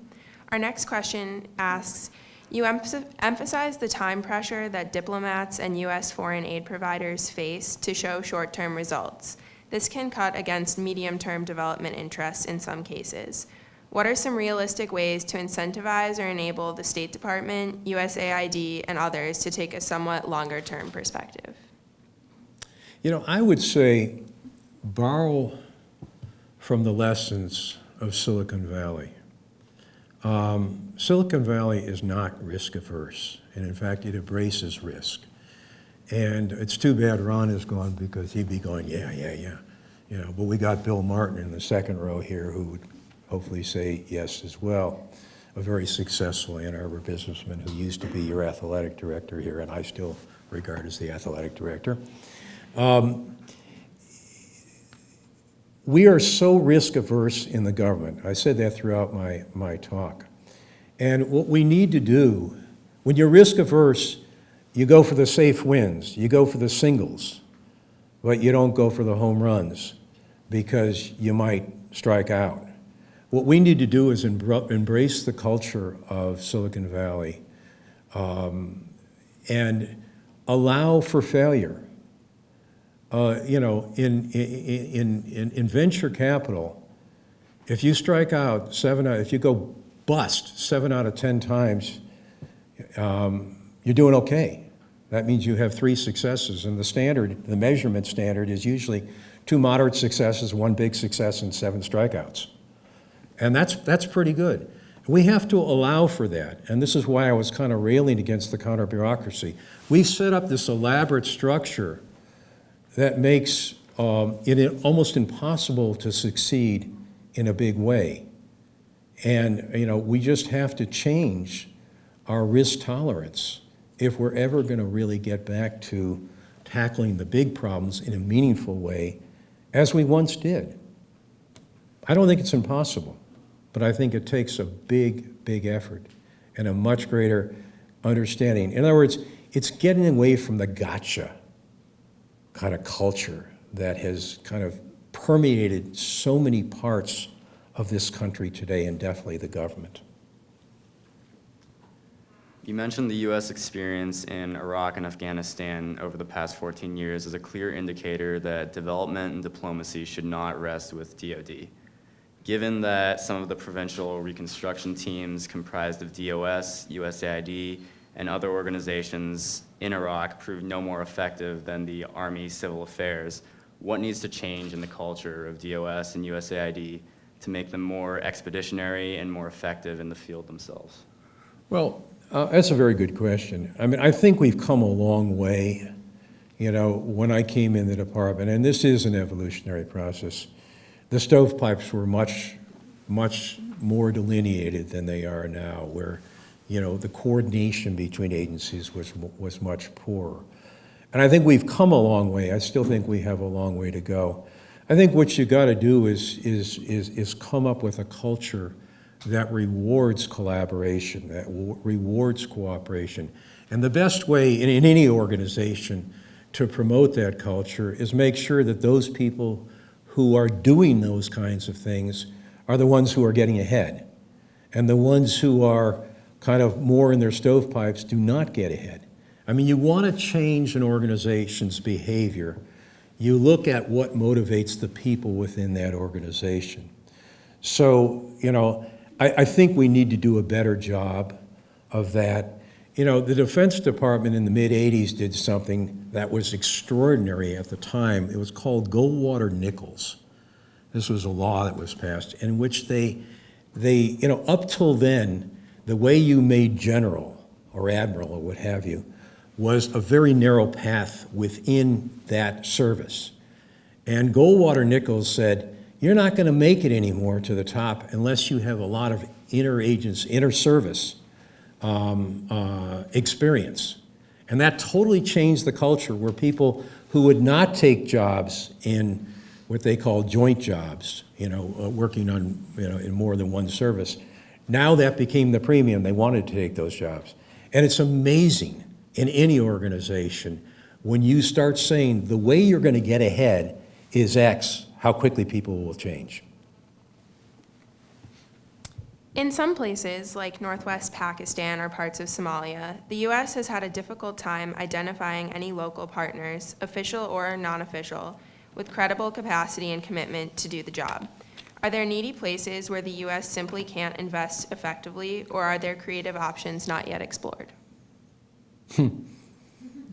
Our next question asks, you emph- emphasize the time pressure that diplomats and U.S. foreign aid providers face to show short-term results. This can cut against medium-term development interests in some cases. What are some realistic ways to incentivize or enable the State Department, USAID, and others to take a somewhat longer-term perspective? You know, I would say borrow from the lessons of Silicon Valley. Um, Silicon Valley is not risk averse, and in fact, it embraces risk. And it's too bad Ron is gone because he'd be going, yeah, yeah, yeah. You know, but we got Bill Martin in the second row here who would hopefully say yes as well. A very successful Ann Arbor businessman who used to be your athletic director here, and I still regard as the athletic director. Um, we are so risk averse in the government. I said that throughout my, my talk. And what we need to do, when you're risk averse, you go for the safe wins, you go for the singles, but you don't go for the home runs because you might strike out. What we need to do is embrace the culture of Silicon Valley um, and allow for failure. Uh, you know, in, in, in, in venture capital, if you strike out seven, if you go bust seven out of 10 times, um, you're doing okay. That means you have three successes, and the standard, the measurement standard is usually two moderate successes, one big success, and seven strikeouts. And that's, that's pretty good. We have to allow for that, and this is why I was kind of railing against the counter bureaucracy. We've set up this elaborate structure that makes um, it almost impossible to succeed in a big way. And, you know, we just have to change our risk tolerance if we're ever going to really get back to tackling the big problems in a meaningful way as we once did. I don't think it's impossible, but I think it takes a big, big effort and a much greater understanding. In other words, it's getting away from the gotcha kind of culture that has kind of permeated so many parts of this country today and definitely the government. You mentioned the U.S. experience in Iraq and Afghanistan over the past 14 years as a clear indicator that development and diplomacy should not rest with DoD. Given that some of the provincial reconstruction teams comprised of DOS, USAID, and other organizations in Iraq proved no more effective than the Army Civil Affairs, what needs to change in the culture of DOS and USAID to make them more expeditionary and more effective in the field themselves? Well, uh, that's a very good question. I mean, I think we've come a long way. You know, when I came in the department, and this is an evolutionary process, the stovepipes were much, much more delineated than they are now, where, you know, the coordination between agencies was, was much poorer. And I think we've come a long way. I still think we have a long way to go. I think what you got to do is, is, is, is come up with a culture that rewards collaboration, that rewards cooperation. And the best way in, in any organization to promote that culture is make sure that those people who are doing those kinds of things are the ones who are getting ahead. And the ones who are kind of more in their stovepipes do not get ahead. I mean, you want to change an organization's behavior, you look at what motivates the people within that organization. So, you know, I, I think we need to do a better job of that. You know, the Defense Department in the mid-'80s did something that was extraordinary at the time. It was called Goldwater Nichols. This was a law that was passed in which they, they, you know, up till then, the way you made general or admiral or what have you was a very narrow path within that service. And Goldwater Nichols said, you're not going to make it anymore to the top unless you have a lot of inner agents, inner service um, uh, experience. And that totally changed the culture where people who would not take jobs in what they call joint jobs, you know, uh, working on, you know, in more than one service, now that became the premium. They wanted to take those jobs. And it's amazing in any organization when you start saying the way you're going to get ahead is X, how quickly people will change. In some places, like northwest Pakistan or parts of Somalia, the U.S. has had a difficult time identifying any local partners, official or non-official, with credible capacity and commitment to do the job. Are there needy places where the U.S. simply can't invest effectively, or are there creative options not yet explored?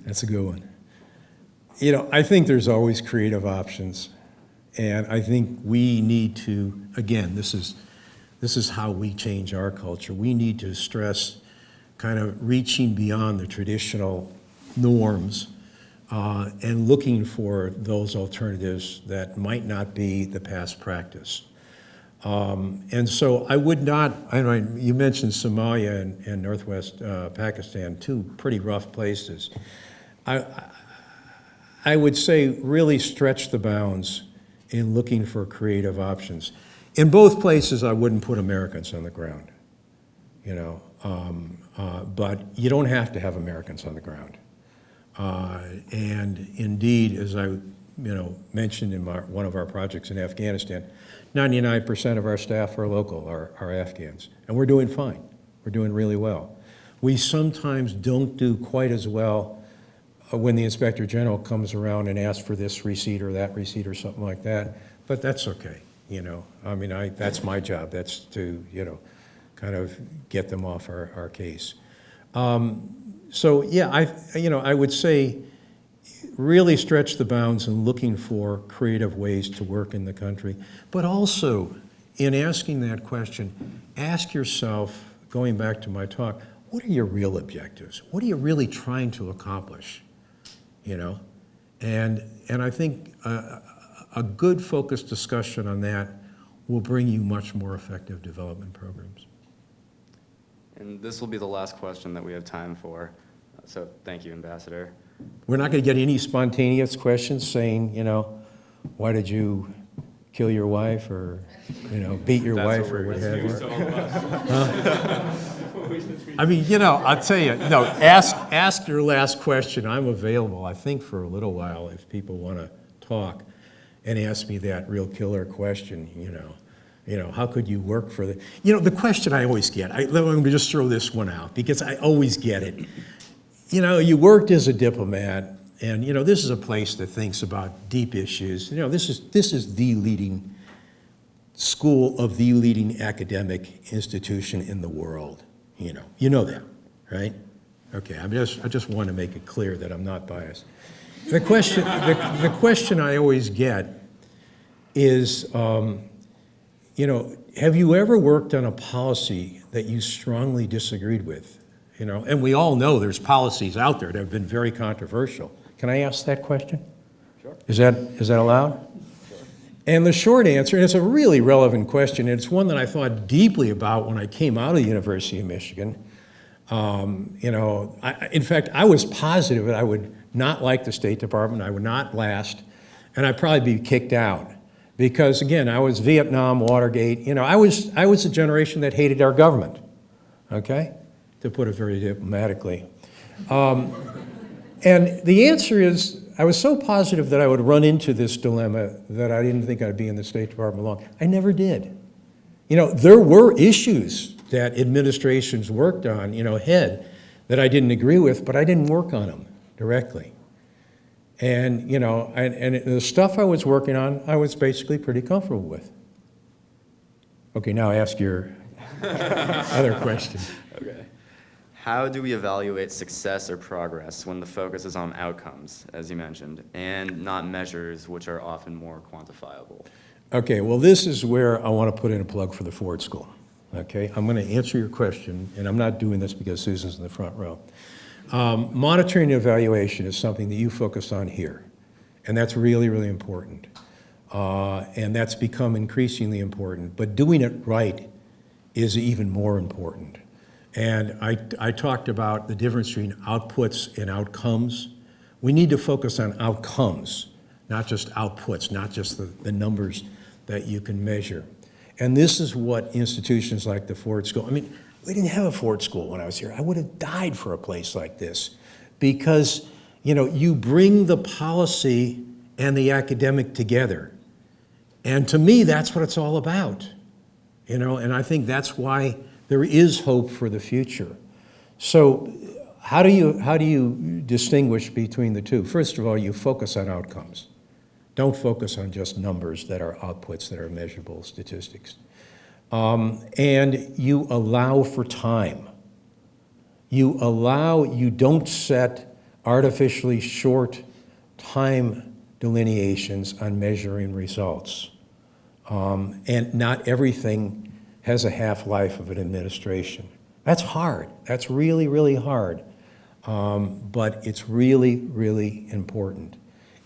That's a good one. You know, I think there's always creative options. And I think we need to, again, this is, this is how we change our culture. We need to stress kind of reaching beyond the traditional norms uh, and looking for those alternatives that might not be the past practice. Um, and so I would not, I you mentioned Somalia and, and Northwest uh, Pakistan, two pretty rough places. I, I would say really stretch the bounds in looking for creative options. In both places, I wouldn't put Americans on the ground, you know, um, uh, but you don't have to have Americans on the ground. Uh, and indeed, as I, you know, mentioned in my, one of our projects in Afghanistan, 99% of our staff are local, are, are Afghans, and we're doing fine. We're doing really well. We sometimes don't do quite as well uh, when the Inspector General comes around and asks for this receipt or that receipt or something like that, but that's okay, you know. I mean, I, that's my job, that's to, you know, kind of get them off our, our case. Um, so, yeah, I, you know, I would say really stretch the bounds in looking for creative ways to work in the country, but also in asking that question, ask yourself, going back to my talk, what are your real objectives? What are you really trying to accomplish? You know, and and I think a, a good focused discussion on that will bring you much more effective development programs. And this will be the last question that we have time for. So thank you, Ambassador. We're not going to get any spontaneous questions saying, you know, why did you kill your wife or, you know, beat your wife or what have you? I mean, you know, I'll tell you, no, ask, ask your last question. I'm available, I think, for a little while if people want to talk and ask me that real killer question, you know. You know, how could you work for the, you know, the question I always get, I, let me just throw this one out because I always get it. You know, you worked as a diplomat, and you know this is a place that thinks about deep issues. You know, this is this is the leading school of the leading academic institution in the world. You know, you know that, right? Okay, I just I just want to make it clear that I'm not biased. The question the, the question I always get is, um, you know, have you ever worked on a policy that you strongly disagreed with? You know, and we all know there's policies out there that have been very controversial. Can I ask that question? Sure. Is that, is that allowed? And the short answer, and it's a really relevant question, and it's one that I thought deeply about when I came out of the University of Michigan. Um, you know, I, I- in fact, I was positive that I would not like the State Department, I would not last, and I'd probably be kicked out. Because again, I was Vietnam, Watergate, you know, I was, I was a generation that hated our government, okay? To put it very diplomatically. Um, and the answer is, I was so positive that I would run into this dilemma that I didn't think I'd be in the State Department long. I never did. You know, there were issues that administrations worked on, you know, ahead, that I didn't agree with, but I didn't work on them directly. And, you know, and, and the stuff I was working on, I was basically pretty comfortable with. Okay, now ask your other question. How do we evaluate success or progress when the focus is on outcomes, as you mentioned, and not measures which are often more quantifiable? Okay, well, this is where I want to put in a plug for the Ford School. Okay, I'm going to answer your question, and I'm not doing this because Susan's in the front row. Um, monitoring and evaluation is something that you focus on here, and that's really, really important. Uh, and that's become increasingly important, but doing it right is even more important. And I, I talked about the difference between outputs and outcomes. We need to focus on outcomes, not just outputs, not just the, the numbers that you can measure. And this is what institutions like the Ford School, I mean, we didn't have a Ford School when I was here. I would have died for a place like this because, you know, you bring the policy and the academic together. And to me, that's what it's all about. You know, and I think that's why there is hope for the future. So how do you, how do you distinguish between the two? First of all, you focus on outcomes. Don't focus on just numbers that are outputs that are measurable statistics. Um, and you allow for time. You allow, you don't set artificially short time delineations on measuring results. Um, and not everything has a half-life of an administration. That's hard. That's really, really hard. Um, but it's really, really important.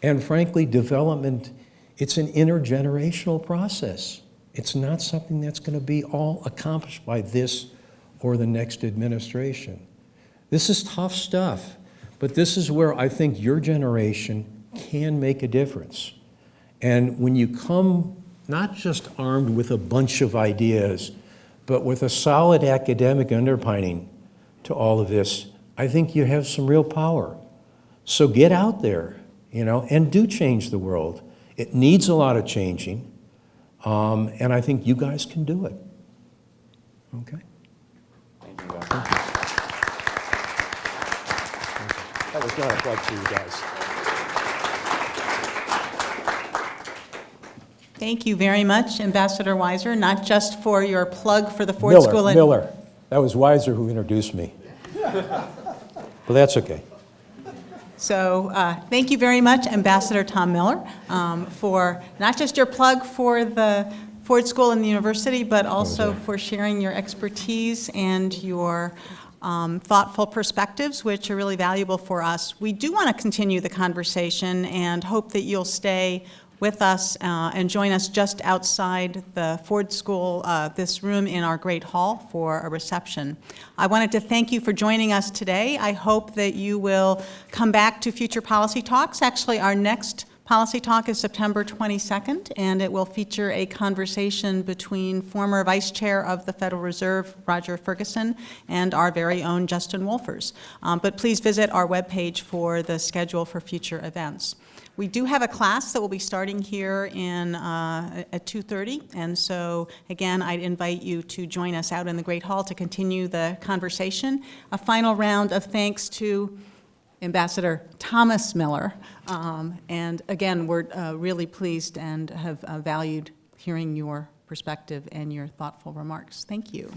And frankly, development, it's an intergenerational process. It's not something that's going to be all accomplished by this or the next administration. This is tough stuff, but this is where I think your generation can make a difference. And when you come not just armed with a bunch of ideas, but with a solid academic underpinning to all of this, I think you have some real power. So get out there, you know, and do change the world. It needs a lot of changing, um, and I think you guys can do it. Okay? Thank you, Ambassador. That was not a plug for you guys. Thank you very much, Ambassador Weiser, not just for your plug for the Ford Miller, School. and- Miller. That was Weiser who introduced me. But that's okay. So uh, thank you very much, Ambassador Tom Miller, um, for not just your plug for the Ford School and the university, but also for sharing your expertise and your um, thoughtful perspectives, which are really valuable for us. We do want to continue the conversation and hope that you'll stay with us uh, and join us just outside the Ford School, uh, this room in our Great Hall for a reception. I wanted to thank you for joining us today. I hope that you will come back to future policy talks. Actually, our next policy talk is September 22nd, and it will feature a conversation between former Vice Chair of the Federal Reserve, Roger Ferguson, and our very own Justin Wolfers. Um, But please visit our webpage for the schedule for future events. We do have a class that will be starting here in, uh, at 2:30, and so, again, I'd invite you to join us out in the Great Hall to continue the conversation. A final round of thanks to Ambassador Thomas Miller, Um, and again, we're uh, really pleased and have uh, valued hearing your perspective and your thoughtful remarks. Thank you.